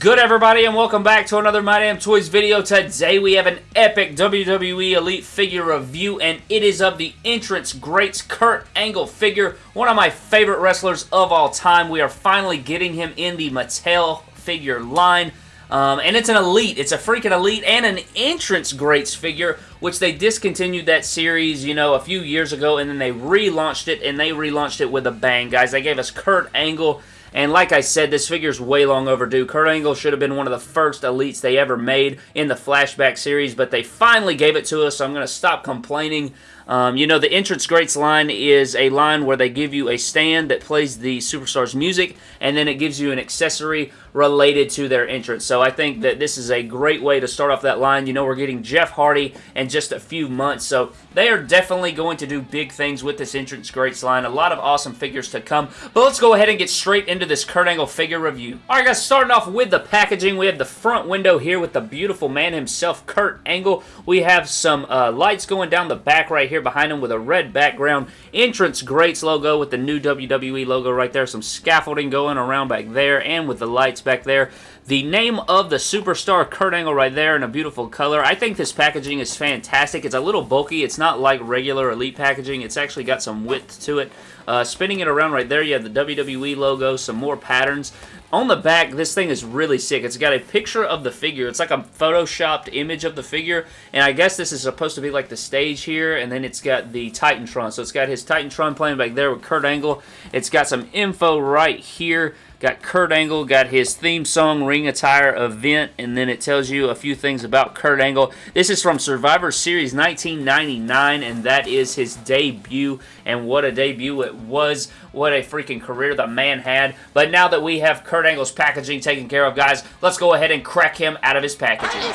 good, everybody, and welcome back to another My Damn Toys video. Today, we have an epic WWE Elite figure review, and it is of the Entrance Greats Kurt Angle figure, one of my favorite wrestlers of all time. We are finally getting him in the Mattel figure line. Um, and it's an Elite. It's a freaking Elite and an Entrance Greats figure, which they discontinued that series, you know, a few years ago, and then they relaunched it, and they relaunched it with a bang, guys. They gave us Kurt Angle and like I said, this figure is way long overdue. Kurt Angle should have been one of the first elites they ever made in the Flashback series, but they finally gave it to us, so I'm going to stop complaining. Um, you know, the Entrance Greats line is a line where they give you a stand that plays the Superstars music, and then it gives you an accessory related to their entrance. So I think that this is a great way to start off that line. You know, we're getting Jeff Hardy in just a few months, so they are definitely going to do big things with this Entrance Greats line. A lot of awesome figures to come, but let's go ahead and get straight into this Kurt Angle figure review. Alright guys, starting off with the packaging, we have the front window here with the beautiful man himself, Kurt Angle. We have some uh, lights going down the back right here behind him with a red background. Entrance Greats logo with the new WWE logo right there. Some scaffolding going around back there and with the lights back there. The name of the superstar, Kurt Angle, right there in a beautiful color. I think this packaging is fantastic. It's a little bulky. It's not like regular Elite packaging. It's actually got some width to it. Uh, spinning it around right there, you have the WWE logo, some more patterns. On the back, this thing is really sick. It's got a picture of the figure. It's like a photoshopped image of the figure, and I guess this is supposed to be like the stage here, and then it's got the Titantron. So it's got his Titantron playing back there with Kurt Angle. It's got some info right here. Got Kurt Angle, got his theme song Ring Attire event, and then it tells you a few things about Kurt Angle. This is from Survivor Series 1999, and that is his debut, and what a debut it was. What a freaking career the man had. But now that we have Kurt Angle's packaging taken care of, guys, let's go ahead and crack him out of his packaging.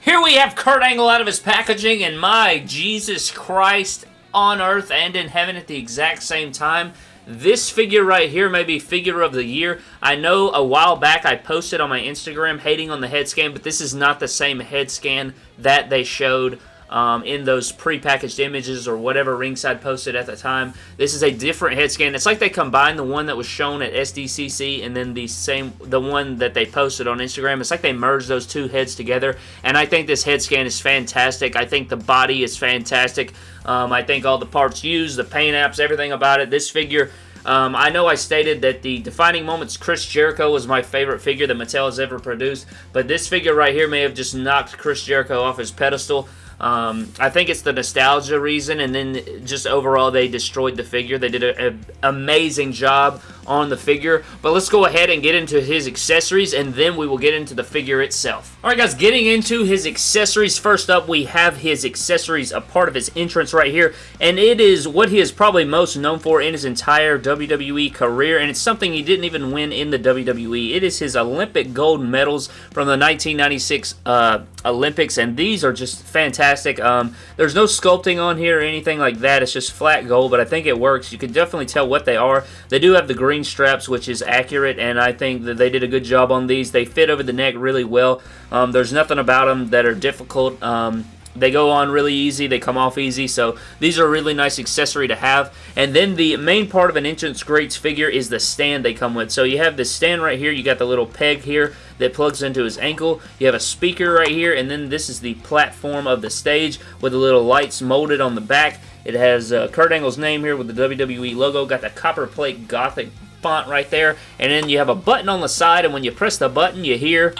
Here we have Kurt Angle out of his packaging, and my Jesus Christ on earth and in heaven at the exact same time. This figure right here may be figure of the year. I know a while back I posted on my Instagram hating on the head scan, but this is not the same head scan that they showed um, in those pre-packaged images or whatever Ringside posted at the time. This is a different head scan. It's like they combined the one that was shown at SDCC and then the same the one that they posted on Instagram. It's like they merged those two heads together, and I think this head scan is fantastic. I think the body is fantastic. Um, I think all the parts used, the paint apps, everything about it. This figure um, I know I stated that the defining moments Chris Jericho was my favorite figure that Mattel has ever produced, but this figure right here may have just knocked Chris Jericho off his pedestal. Um, I think it's the nostalgia reason, and then just overall they destroyed the figure. They did an amazing job on the figure. But let's go ahead and get into his accessories, and then we will get into the figure itself. Alright guys, getting into his accessories. First up, we have his accessories, a part of his entrance right here, and it is what he is probably most known for in his entire WWE career, and it's something he didn't even win in the WWE. It is his Olympic gold medals from the 1996 uh, Olympics, and these are just fantastic. Um, there's no sculpting on here or anything like that. It's just flat gold, but I think it works. You can definitely tell what they are. They do have the green straps, which is accurate, and I think that they did a good job on these. They fit over the neck really well. Um, there's nothing about them that are difficult. Um, they go on really easy. They come off easy. So these are a really nice accessory to have. And then the main part of an Entrance Greats figure is the stand they come with. So you have this stand right here. You got the little peg here that plugs into his ankle. You have a speaker right here. And then this is the platform of the stage with the little lights molded on the back. It has uh, Kurt Angle's name here with the WWE logo. Got the Copperplate Gothic font right there. And then you have a button on the side. And when you press the button, you hear...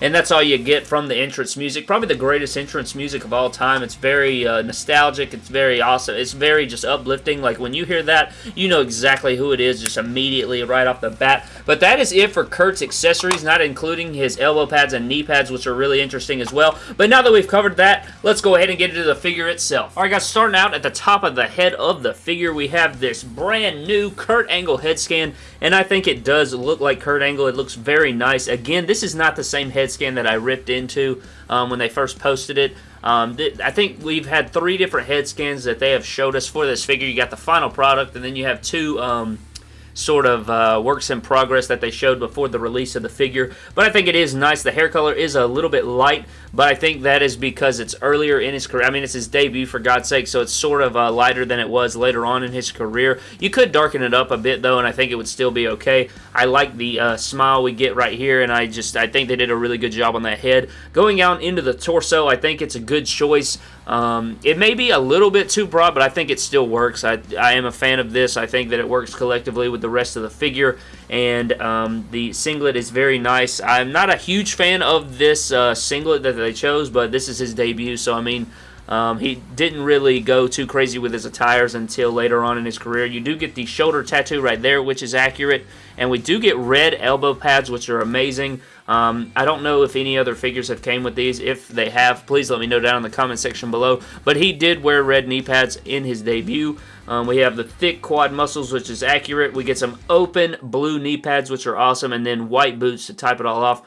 and that's all you get from the entrance music. Probably the greatest entrance music of all time. It's very uh, nostalgic. It's very awesome. It's very just uplifting. Like when you hear that, you know exactly who it is just immediately right off the bat. But that is it for Kurt's accessories, not including his elbow pads and knee pads, which are really interesting as well. But now that we've covered that, let's go ahead and get into the figure itself. Alright guys, starting out at the top of the head of the figure, we have this brand new Kurt Angle head scan, and I think it does look like Kurt Angle. It looks very nice. Again, this is not the same head scan that I ripped into um, when they first posted it. Um, I think we've had three different head scans that they have showed us for this figure. You got the final product, and then you have two um, sort of uh, works in progress that they showed before the release of the figure. But I think it is nice. The hair color is a little bit light, but I think that is because it's earlier in his career. I mean, it's his debut, for God's sake, so it's sort of uh, lighter than it was later on in his career. You could darken it up a bit, though, and I think it would still be okay. I like the uh, smile we get right here, and I just I think they did a really good job on that head. Going out into the torso, I think it's a good choice. Um, it may be a little bit too broad, but I think it still works. I, I am a fan of this. I think that it works collectively with the rest of the figure, and um, the singlet is very nice. I'm not a huge fan of this uh, singlet that they chose, but this is his debut, so I mean, um, he didn't really go too crazy with his attires until later on in his career. You do get the shoulder tattoo right there, which is accurate, and we do get red elbow pads, which are amazing. Um, I don't know if any other figures have came with these. If they have, please let me know down in the comment section below. But he did wear red knee pads in his debut. Um, we have the thick quad muscles, which is accurate. We get some open blue knee pads, which are awesome, and then white boots to type it all off.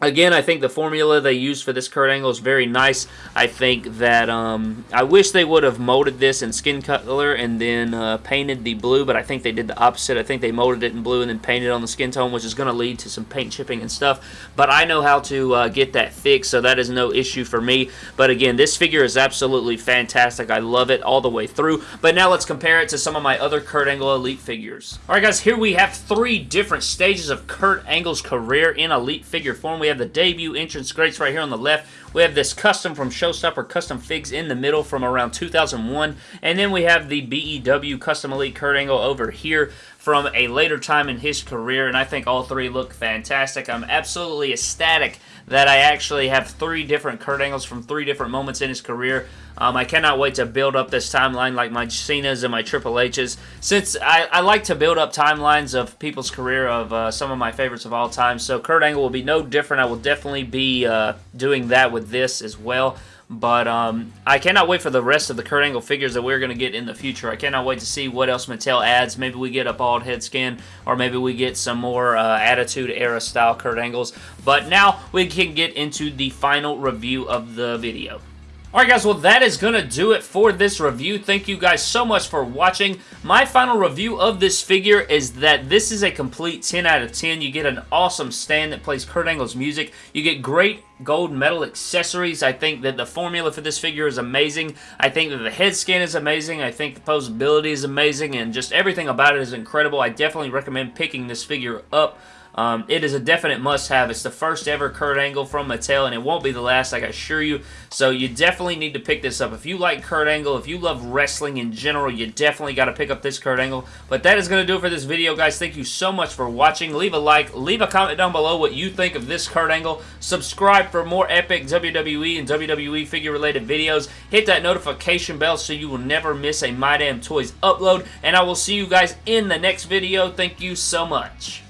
Again, I think the formula they used for this Kurt Angle is very nice. I think that um, I wish they would have molded this in skin color and then uh, painted the blue, but I think they did the opposite. I think they molded it in blue and then painted on the skin tone, which is going to lead to some paint chipping and stuff. But I know how to uh, get that fixed, so that is no issue for me. But again, this figure is absolutely fantastic. I love it all the way through. But now let's compare it to some of my other Kurt Angle Elite figures. Alright guys, here we have three different stages of Kurt Angle's career in Elite figure form. We we have the debut Entrance Greats right here on the left. We have this custom from Showstopper Custom Figs in the middle from around 2001. And then we have the BEW Custom Elite Kurt Angle over here from a later time in his career. And I think all three look fantastic. I'm absolutely ecstatic that I actually have three different Kurt Angles from three different moments in his career. Um, I cannot wait to build up this timeline like my Cena's and my Triple H's. Since I, I like to build up timelines of people's career of uh, some of my favorites of all time, so Kurt Angle will be no different. I will definitely be uh, doing that with this as well. But um, I cannot wait for the rest of the Kurt Angle figures that we're going to get in the future. I cannot wait to see what else Mattel adds. Maybe we get a bald head scan, or maybe we get some more uh, Attitude Era style Kurt Angles. But now we can get into the final review of the video. Alright guys, well that is going to do it for this review. Thank you guys so much for watching. My final review of this figure is that this is a complete 10 out of 10. You get an awesome stand that plays Kurt Angle's music. You get great gold medal accessories. I think that the formula for this figure is amazing. I think that the head scan is amazing. I think the posability is amazing and just everything about it is incredible. I definitely recommend picking this figure up. Um, it is a definite must-have. It's the first ever Kurt Angle from Mattel, and it won't be the last, I assure you. So you definitely need to pick this up. If you like Kurt Angle, if you love wrestling in general, you definitely got to pick up this Kurt Angle. But that is going to do it for this video, guys. Thank you so much for watching. Leave a like. Leave a comment down below what you think of this Kurt Angle. Subscribe for more epic WWE and WWE figure-related videos. Hit that notification bell so you will never miss a My Damn Toys upload. And I will see you guys in the next video. Thank you so much.